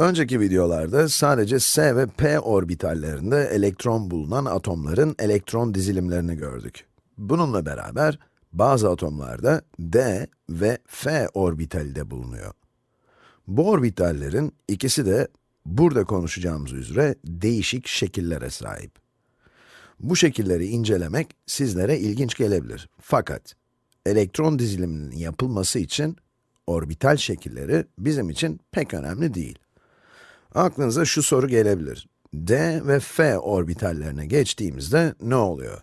Önceki videolarda sadece s ve p orbitallerinde elektron bulunan atomların elektron dizilimlerini gördük. Bununla beraber bazı atomlarda d ve f orbitali de bulunuyor. Bu orbitallerin ikisi de burada konuşacağımız üzere değişik şekillere sahip. Bu şekilleri incelemek sizlere ilginç gelebilir. Fakat elektron diziliminin yapılması için orbital şekilleri bizim için pek önemli değil. Aklınıza şu soru gelebilir. d ve f orbitallerine geçtiğimizde ne oluyor?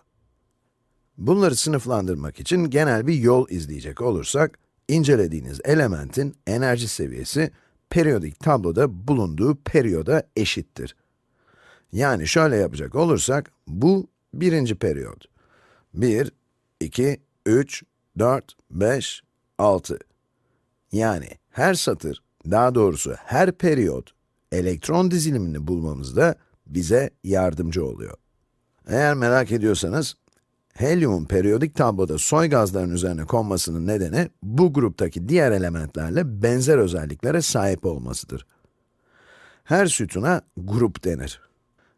Bunları sınıflandırmak için genel bir yol izleyecek olursak, incelediğiniz elementin enerji seviyesi, periyodik tabloda bulunduğu periyoda eşittir. Yani şöyle yapacak olursak, bu birinci periyot. 1, 2, 3, 4, 5, 6. Yani her satır, daha doğrusu her periyot, elektron dizilimini bulmamızda bize yardımcı oluyor. Eğer merak ediyorsanız, helyumun periyodik tabloda soy gazların üzerine konmasının nedeni, bu gruptaki diğer elementlerle benzer özelliklere sahip olmasıdır. Her sütuna grup denir.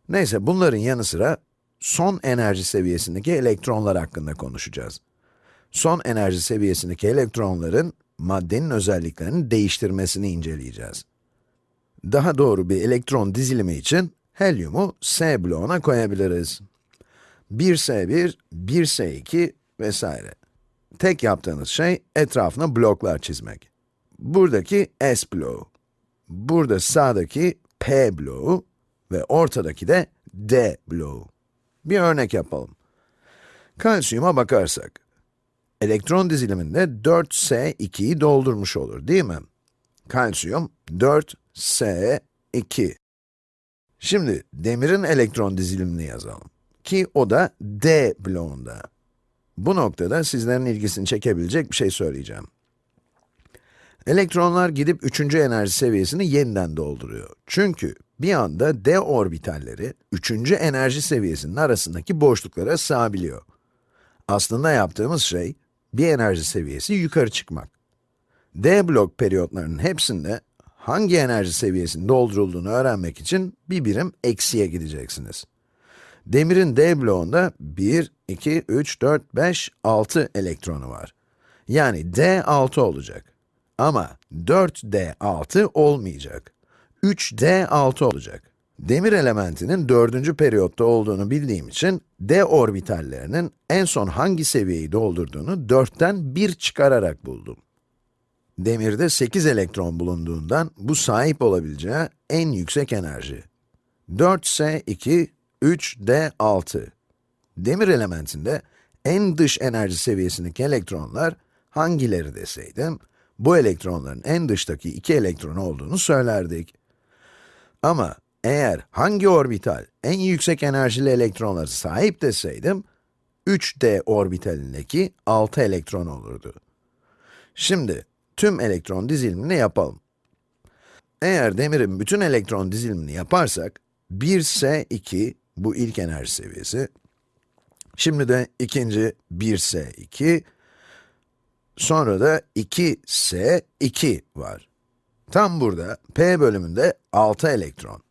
Neyse, bunların yanı sıra, son enerji seviyesindeki elektronlar hakkında konuşacağız. Son enerji seviyesindeki elektronların, maddenin özelliklerini değiştirmesini inceleyeceğiz. Daha doğru bir elektron dizilimi için, helyumu S bloğuna koyabiliriz. 1S1, 1S2 vesaire. Tek yaptığınız şey, etrafına bloklar çizmek. Buradaki S bloğu, burada sağdaki P bloğu ve ortadaki de D bloğu. Bir örnek yapalım. Kalsiyuma bakarsak, elektron diziliminde 4S2'yi doldurmuş olur, değil mi? Kalsiyum 4S2. Şimdi demirin elektron dizilimini yazalım. Ki o da D bloğunda. Bu noktada sizlerin ilgisini çekebilecek bir şey söyleyeceğim. Elektronlar gidip üçüncü enerji seviyesini yeniden dolduruyor. Çünkü bir anda d orbitalleri üçüncü enerji seviyesinin arasındaki boşluklara sığabiliyor. Aslında yaptığımız şey, bir enerji seviyesi yukarı çıkmak. d blok periyotlarının hepsinde hangi enerji seviyesinin doldurulduğunu öğrenmek için bir birim eksiye gideceksiniz. Demirin d bloğunda 1, 2, 3, 4, 5, 6 elektronu var. Yani d 6 olacak. Ama 4d6 olmayacak. 3d6 olacak. Demir elementinin dördüncü periyotta olduğunu bildiğim için, d orbitallerinin en son hangi seviyeyi doldurduğunu 4'ten 1 çıkararak buldum. Demirde 8 elektron bulunduğundan, bu sahip olabileceği en yüksek enerji. 4s2, 3d6. Demir elementinde en dış enerji seviyesindeki elektronlar hangileri deseydim, bu elektronların en dıştaki iki elektron olduğunu söylerdik. Ama eğer hangi orbital en yüksek enerjili elektronlara sahip deseydim, 3d orbitalindeki 6 elektron olurdu. Şimdi tüm elektron dizilimini yapalım. Eğer demirin bütün elektron dizilimini yaparsak, 1s2 bu ilk enerji seviyesi, şimdi de ikinci 1s2, Sonra da 2s2 var. Tam burada p bölümünde 6 elektron.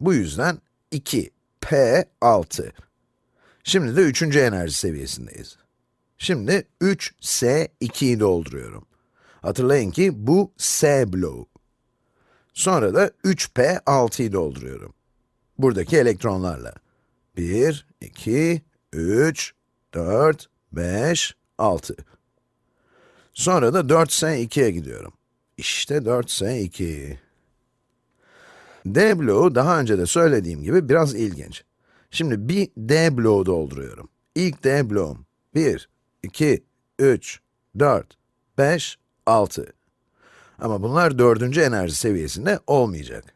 Bu yüzden 2, p6. Şimdi de üçüncü enerji seviyesindeyiz. Şimdi 3s2'yi dolduruyorum. Hatırlayın ki bu s bloğu. Sonra da 3p6'yı dolduruyorum. Buradaki elektronlarla. 1, 2, 3, 4, 5, 6. Sonra da 4s2'ye gidiyorum. İşte 4s2. D bloğu daha önce de söylediğim gibi biraz ilginç. Şimdi bir D bloğu dolduruyorum. İlk D bloğum 1, 2, 3, 4, 5, 6. Ama bunlar dördüncü enerji seviyesinde olmayacak.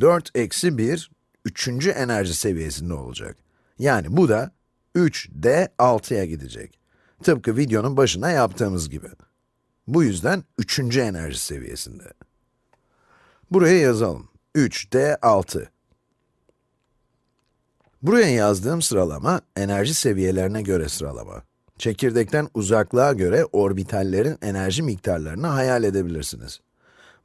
4 eksi 1, üçüncü enerji seviyesinde olacak. Yani bu da 3D 6'ya gidecek. Tıpkı videonun başına yaptığımız gibi. Bu yüzden üçüncü enerji seviyesinde. Buraya yazalım. 3D6. Buraya yazdığım sıralama, enerji seviyelerine göre sıralama. Çekirdekten uzaklığa göre orbitallerin enerji miktarlarını hayal edebilirsiniz.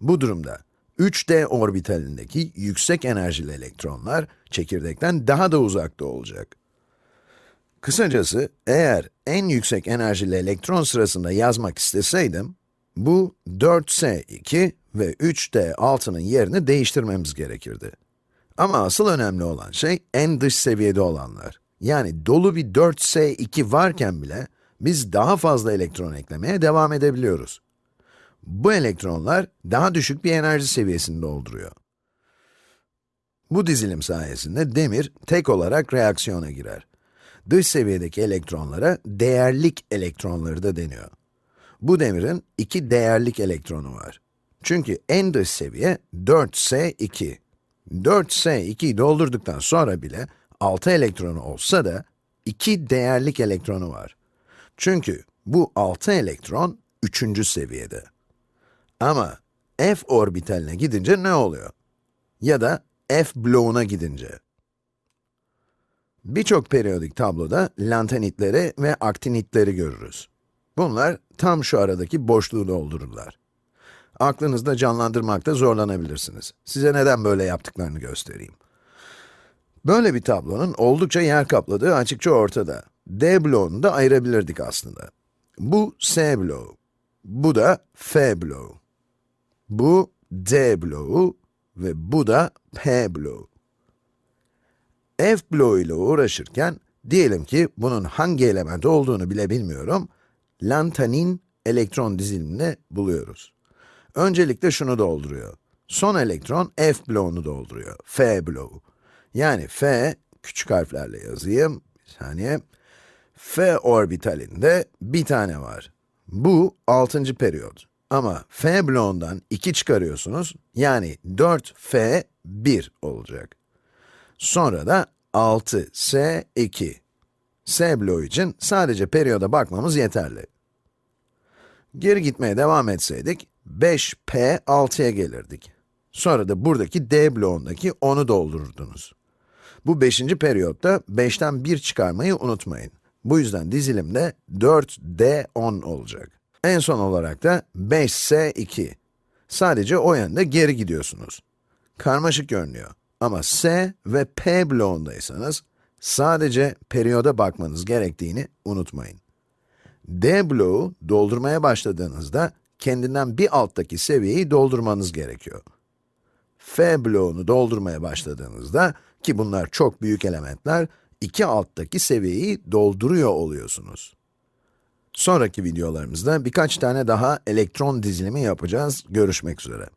Bu durumda 3d orbitalindeki yüksek enerjili elektronlar çekirdekten daha da uzakta olacak. Kısacası, eğer en yüksek enerjili elektron sırasında yazmak isteseydim, bu 4s2 ve 3d6'nın yerini değiştirmemiz gerekirdi. Ama asıl önemli olan şey en dış seviyede olanlar. Yani dolu bir 4s2 varken bile biz daha fazla elektron eklemeye devam edebiliyoruz. Bu elektronlar daha düşük bir enerji seviyesini dolduruyor. Bu dizilim sayesinde demir tek olarak reaksiyona girer. Dış seviyedeki elektronlara değerlik elektronları da deniyor. Bu demirin iki değerlik elektronu var. Çünkü en dış seviye 4s2. 4s2'yi doldurduktan sonra bile 6 elektronu olsa da iki değerlik elektronu var. Çünkü bu 6 elektron 3. seviyede. Ama f orbitaline gidince ne oluyor? Ya da f bloğuna gidince. Birçok periyodik tabloda lantanitleri ve aktinitleri görürüz. Bunlar tam şu aradaki boşluğu doldururlar. Aklınızda canlandırmakta zorlanabilirsiniz. Size neden böyle yaptıklarını göstereyim. Böyle bir tablonun oldukça yer kapladığı açıkça ortada. D bloğunu da ayırabilirdik aslında. Bu S bloğu, bu da F bloğu. Bu D bloğu ve bu da P bloğu. F bloğu ile uğraşırken, diyelim ki bunun hangi element olduğunu bile bilmiyorum, lantanin elektron dizilimini buluyoruz. Öncelikle şunu dolduruyor. Son elektron F bloğunu dolduruyor, F bloğu. Yani F, küçük harflerle yazayım, bir saniye. F orbitalinde bir tane var. Bu 6. periyot. Ama F bloğundan 2 çıkarıyorsunuz, yani 4F 1 olacak. Sonra da 6S2. S bloğu için sadece periyoda bakmamız yeterli. Geri gitmeye devam etseydik, 5P 6'ya gelirdik. Sonra da buradaki D bloğundaki 10'u doldururdunuz. Bu 5. periyotta 5'ten 1 çıkarmayı unutmayın. Bu yüzden dizilimde 4D10 olacak. En son olarak da 5S2. Sadece o yönde geri gidiyorsunuz. Karmaşık görünüyor. Ama S ve P bloğundaysanız, sadece periyoda bakmanız gerektiğini unutmayın. D bloğu doldurmaya başladığınızda, kendinden bir alttaki seviyeyi doldurmanız gerekiyor. F bloğunu doldurmaya başladığınızda, ki bunlar çok büyük elementler, iki alttaki seviyeyi dolduruyor oluyorsunuz. Sonraki videolarımızda birkaç tane daha elektron dizilimi yapacağız. Görüşmek üzere.